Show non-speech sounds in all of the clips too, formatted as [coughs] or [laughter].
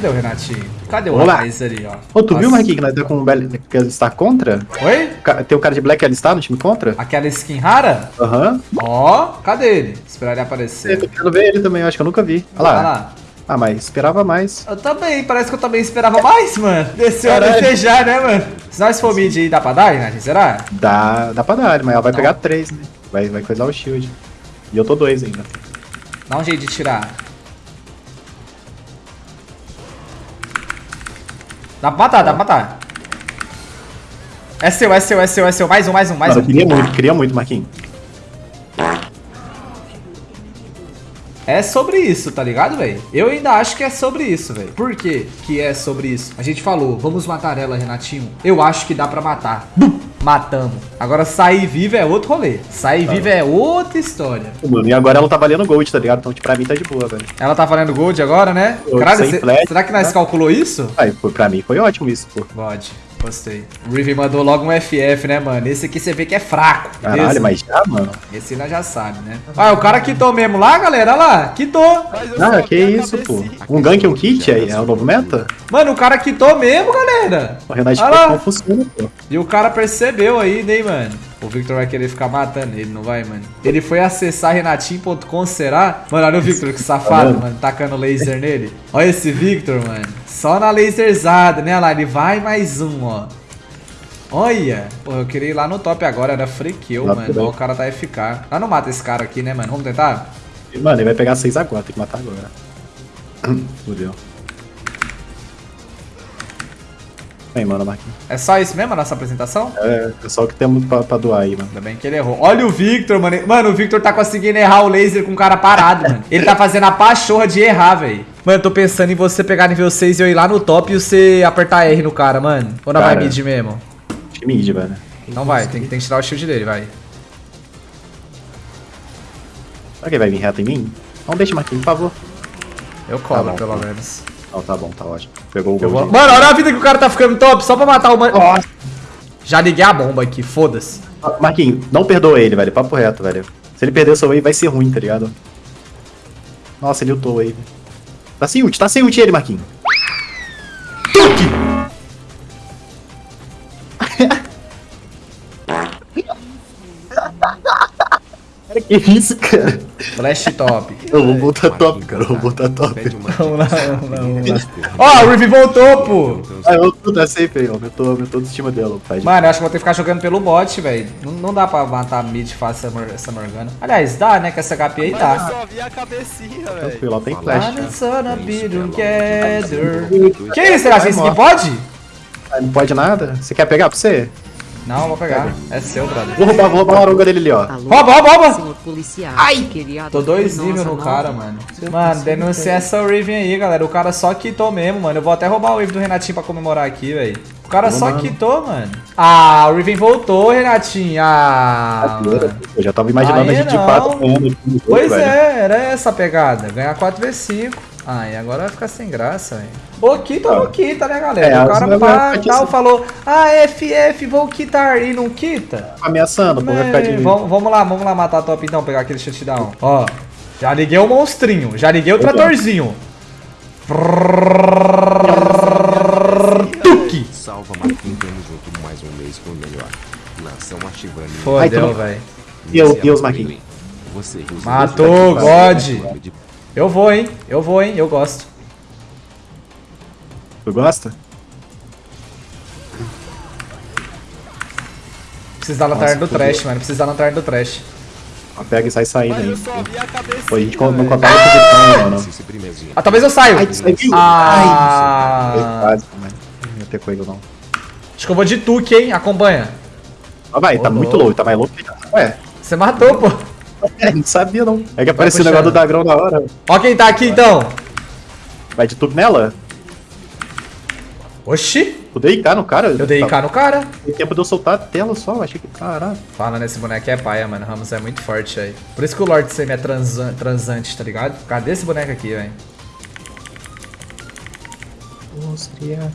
Cadê o Renatinho? Cadê o Olá. rapaz ali, ó? Ô, tu viu, Nossa. Marquinhos, que nós tá com o ele está contra? Oi? Tem o cara de Black alistar no time contra? Aquela skin rara? Aham. Ó, cadê ele? Esperar ele Eu aparecer. tô querendo ver ele também, eu acho que eu nunca vi. Olha lá. Olha lá. Ah, mas esperava mais. Eu também, parece que eu também esperava mais, mano. Desceu a Caralho. defejar, né, mano? Se nós for mid aí, dá pra dar, Renatinho? Será? Dá, dá pra dar, mas ela vai Não. pegar três, né? Vai, vai coisar o shield. E eu tô dois ainda. Dá um jeito de tirar. Dá pra matar, dá pra matar. É seu, é seu, é seu, é seu. Mais um, mais um, mais Mano, um. eu queria muito, queria muito, Marquinhos. É sobre isso, tá ligado, velho? Eu ainda acho que é sobre isso, velho. Por que que é sobre isso? A gente falou, vamos matar ela, Renatinho. Eu acho que dá pra matar. Bum! Matamos. Agora, sair viva é outro rolê. Sair Tá. viva é outra história. Mano, e agora ela tá valendo gold, tá ligado? Então, tipo, pra mim tá de boa, velho. Ela tá valendo gold agora, né? Caralho, cê- flash, será que nós né? calculou isso? Aí, foi- pra mim foi ótimo isso, pô. Pode. Gostei. O Riven mandou logo um FF, né, mano? Esse aqui você vê que é fraco. Caralho, mas já, mano. Esse nós já sabe, né? Ah, o cara quitou mesmo lá, galera. Olha lá. Quitou. Ah, que isso, pô. Um gank e um kit aí, é o novo meta? Mano, o cara quitou mesmo, galera. O Renato não funciona, pô. E o cara percebeu ainda, hein, mano? O Victor vai querer ficar matando ele, não vai, mano? Ele foi acessar renatinho.com, será? Mano, olha o Victor, que safado, vendo? mano, tacando laser nele. Olha esse Victor, mano. Só na laserzada, né? Ele vai mais um, ó. Olha. Pô, eu queria ir lá no top agora, era free kill, Lá mano. Ó, o cara tá FK. Ah, não mata esse cara aqui, né, mano? Vamos tentar? Mano, ele vai pegar 6 agora, tem que matar agora. [coughs] Fudeu. Vem, mano, Marquinhos. É só isso mesmo a nossa apresentação? É, é só o que temos pra, pra doar aí, mano. Ainda bem que ele errou. Olha o Victor, mano. Mano, o Victor tá conseguindo errar o laser com o cara parado, mano. Ele tá fazendo a pachorra de errar, velho. Mano, eu tô pensando em você pegar nível 6 e eu ir lá no top e você apertar R no cara, mano. Ou não vai Cara. mid mesmo? Acho que mid, velho. Não vai, tem que, tem que tirar o shield dele, vai. Será que ele vai vir reto em mim? Não deixa, Marquinhos, por favor. Eu colo, Tá pelo tá. menos. Não, tá bom, tá ótimo. Pegou o Eu vou... Mano, olha a vida que o cara tá ficando top só pra matar o mano. Já liguei a bomba aqui, foda-se. Marquinhos, não perdoa ele, velho. Papo reto, velho. Se ele perder o seu wave, vai ser ruim, tá ligado? Nossa, ele ultou o wave. Tá sem ult, tá sem ult ele, Marquinhos. Cara, [laughs] que isso, cara? Flash top. Eu vou botar top, cara. Eu vou botar top. Vamos lá, vamos lá, vamos lá. Ó, o Riven voltou, pô. Ah, eu tô tá safe aí, ó. Aumentou, aumentou a estima dela, pai. Mano, eu acho que vou ter que ficar jogando pelo bot, velho. Não, não dá pra matar mid fácil essa, essa Morgana. Aliás, dá, né? Com essa HP aí Mas eu dá. só vi a cabecinha, velho. Tranquilo, ó, tem flash. Cara. gonna be together. Que isso, será que esse aqui pode? Ah, Não pode nada? Você quer pegar pra você? Não, vou pegar. É seu, brother. Vou roubar, vou roubar a aronga dele ali, ó. Alô, Rouba, rouba, rouba! senhor policial. Ai! Tô dois nossa no cara, mano. Mano, denuncia essa Raven aí, galera. O cara só quitou mesmo, mano. Eu vou até roubar o Wave do Renatinho pra comemorar aqui, velho. O cara só Mano. quitou, mano. Ah, o Raven voltou, Renatinho. Ah, mano. Eu já tava imaginando Aí a gente de não. quatro ganhando aqui no jogo, Pois velho. é, era essa a pegada. Ganhar 4v5. Ah, e agora vai ficar sem graça, velho. Ou quita ou não quita, né, galera? É, o cara pá, tal, falou, ah, FF, vou quitar, e não quita. Ameaçando, pô, vai ficar de É, vamos, vamos lá, vamos lá matar a top então, pegar aquele shutdown. Ó, já liguei o monstrinho, já liguei o Opa. tratorzinho. Tuque! Salva Marquinhos, tamo junto mais um mês com o melhor. Nação ativando. Fodeu, velho. Deus, Deus, Marquinhos. Matou, God. Eu vou, hein, eu vou, hein, eu gosto. Tu gosta? Preciso da lanterna do trash, mano, preciso da lanterna do trash. Ó, Pega e sai saindo Mas aí. Pô, a gente não velho. contava com o Vitão, mano. Ah, talvez eu saio. Ai, viu? Ah. Ai, quase, mano. Não ia ter coelho, não. Acho que eu vou de Tuque, hein, acompanha. Ó, vai, tá muito louco. louco, tá mais louco que já. Ué, Você matou, pô. É, não sabia, não. É que apareceu o negócio do Dagrão na hora. Ó quem tá aqui, então. Vai de tudo nela? Oxi, Tu dei cá no cara? eu dei K no cara. Tem tempo de eu soltar a tela só, achei que. Caralho. Fala nesse boneco é paia, mano. Ramos é muito forte aí. Por isso que o Lord Semi é transa- transante, tá ligado? Cadê esse boneco aqui, velho? Áustria.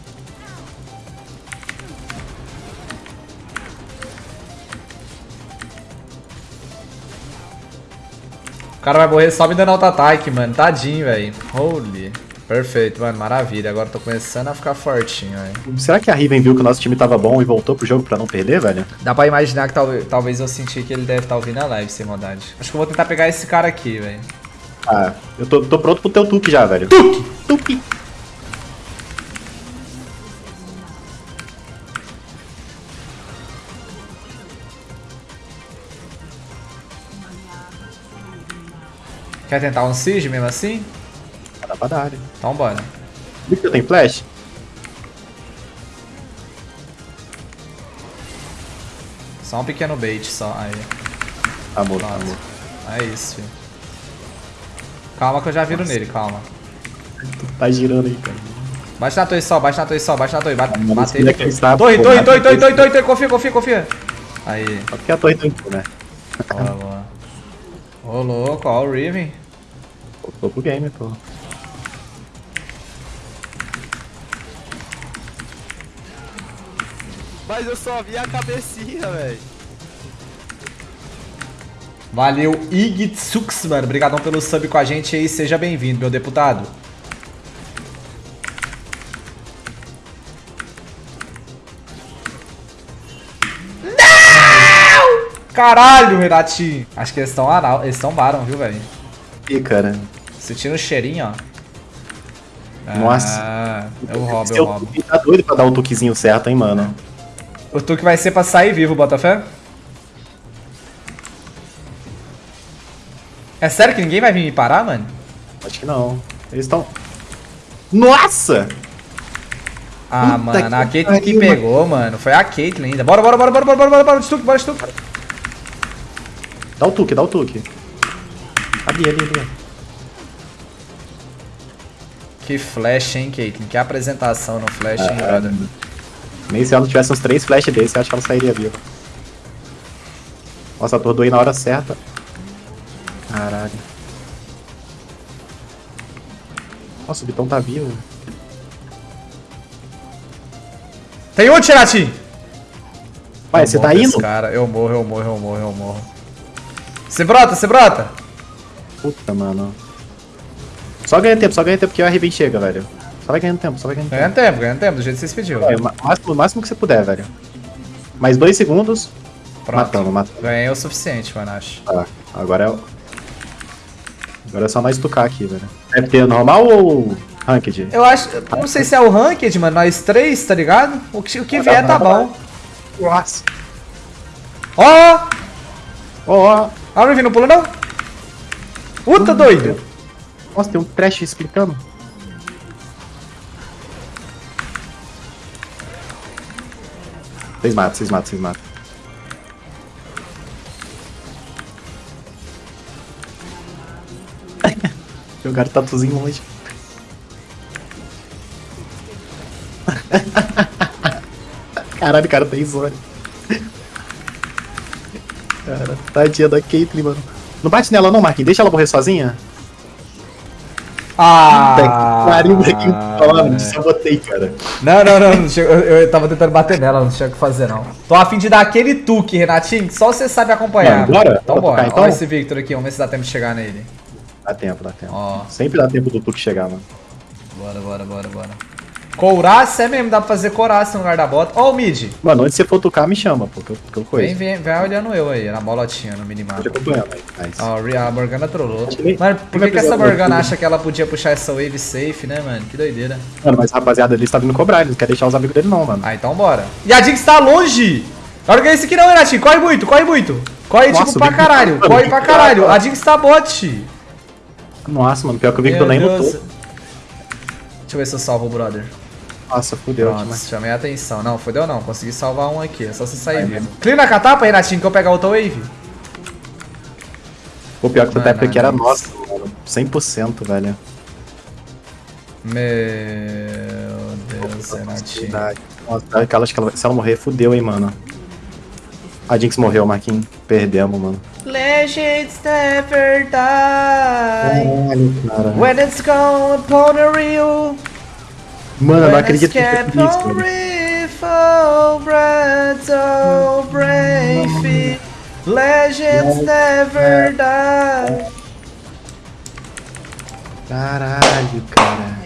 Cara vai morrer só me dando auto-ataque, mano. Tadinho, velho. Holy. Perfeito, mano, maravilha. Agora tô começando a ficar fortinho, velho. Será que a Riven viu que o nosso time tava bom e voltou pro jogo pra não perder, velho? Dá pra imaginar que talvez, talvez eu senti que ele deve estar ouvindo a live, sem maldade. Acho que eu vou tentar pegar esse cara aqui, velho. Ah, eu tô, tô pronto pro teu tuque já, velho. Tuque! Tuque! Quer tentar um siege mesmo assim? Dá pra dar, né? Então bora. Eu tenho flash? Só um pequeno bait, só. Aí. Amor, Pronto. amor. É isso, filho. Calma que eu já viro nele, calma. Tá girando aí, cara. Bate na torre só, bate na torre só, bate na torre. Bate, Mano, esse ele. Torre, torre, torre, torre, torre, torre, torre, confia, confia, confia. Aí, Só porque a torre tá indo, né? boa, boa. Ô louco, ó o Riven. Voltou pro game, pô. Mas eu só vi a cabecinha, velho. Valeu, Igitsux, mano. Obrigadão pelo sub com a gente aí. Seja bem-vindo, meu deputado. Caralho, Renatinho. Acho que eles estão anal. Eles estão baram, viu, velho? Ih, cara. Sentindo o cheirinho, ó. Nossa. Ah, eu roubo, eu roubo. tá doido pra dar o tuquezinho certo, hein, mano. O Tuque vai ser pra sair vivo, Botafé? É sério que ninguém vai vir me parar, mano? Acho que não. Eles estão. Nossa! Ah, Puta mano, que a Caitlyn que pegou, mano. Foi a Caitlyn ainda. Bora, bora, bora, bora, bora, bora, bora, bora, Stuck, bora, Stuck. Dá o tuque, dá o tuque. Ali, ali, ali. Que flash, hein, Caitlyn? Que apresentação no flash, hein, Ah, brother? Nem se ela tivesse uns três flash desses, eu acho que ela sairia viva. Nossa, atordoei na hora certa. Caralho. Nossa, o Bitão tá vivo. Tem um, Tirati! Pai, você tá indo? Cara, eu morro, eu morro, eu morro, eu morro. Você brota, você brota? Puta, mano. Só ganha tempo, só ganha tempo que a Riven chega, velho. Só vai ganhando tempo, só vai ganhando tempo. Ganhando tempo, ganhando tempo, do jeito que vocês pediram. É, o máximo, o máximo que você puder, velho. Mais dois segundos. Pronto. Matando, matando. Ganhei o suficiente, mano, acho. Tá, agora é o... Agora é só nós tocar aqui, velho. É ter normal ou ranked? Eu acho. Não sei se é o Ranked, mano. Nós três, tá ligado? O que, o que vier tá bom. Nossa. Ó! Ó, ó. A Riven não pula, não? Puta doido! Nossa, tem um trash explicando. Vocês matam, vocês matam, vocês matam. [laughs] Jogaram tatuzinho longe. [laughs] Caralho, o cara tem zone. Tadinha da Caitlyn, mano. Não bate nela não, Marquinhos. Deixa ela morrer sozinha. Ah! Pariu, Marquinhos. Fala, sabotei, cara. Não, não, não. não chega- eu, eu tava tentando bater nela, não tinha o que fazer, não. Tô a fim de dar aquele tuque, Renatinho, que só você sabe acompanhar. Bora? Então Bora bora. tocar, então? Olha esse Victor aqui, vamos ver se dá tempo de chegar nele. Dá tempo, dá tempo. Ó. Sempre dá tempo do Tuque chegar, mano. Bora, bora, bora, bora. Couraça é mesmo, dá pra fazer couraça no lugar da bota. Ó o mid. Mano, onde você for tocar, me chama, pô, que eu, que eu coisa. Vem, vem, vem olhando eu aí, na bolotinha, no minimapa. acompanhando aí. Nice. Ó, a Morgana trollou. Que nem- Mano, por nem que, que essa Morgana acha que ela podia puxar essa wave safe, né, mano? Que doideira. Mano, mas rapaziada ali está vindo cobrar, ele não quer deixar os amigos dele não, mano. Ah, então bora. E a Jinx tá longe! Larga esse aqui não, Renatinho. Corre muito, corre muito. Corre Nossa, tipo pra caralho. mano, Corre pra caralho. A Jinx tá bot. Nossa, mano, pior que o Victor nem Meu Deus. lutou. Deixa eu ver se eu salvo o brother. Nossa, fudeu Pronto, demais. chamei a atenção. Não, fodeu não. Consegui salvar um aqui. É só você sair vivo. Clean na catapa, Renatinho, que eu pegar outra wave. O pior que essa Mano, época aqui era nossa, mano. 100%, velho. Meu Deus, Renatinho. Verdade. Nossa, aquela, acho que ela, se ela morrer, fudeu, hein, mano. A Jinx morreu, Marquinhos. Perdemos, mano. Legends never die. Caralho, cara. When it's gone upon a real. Mano, não acredito que é isso, cara. so brave, legends never é. die. Caralho, cara.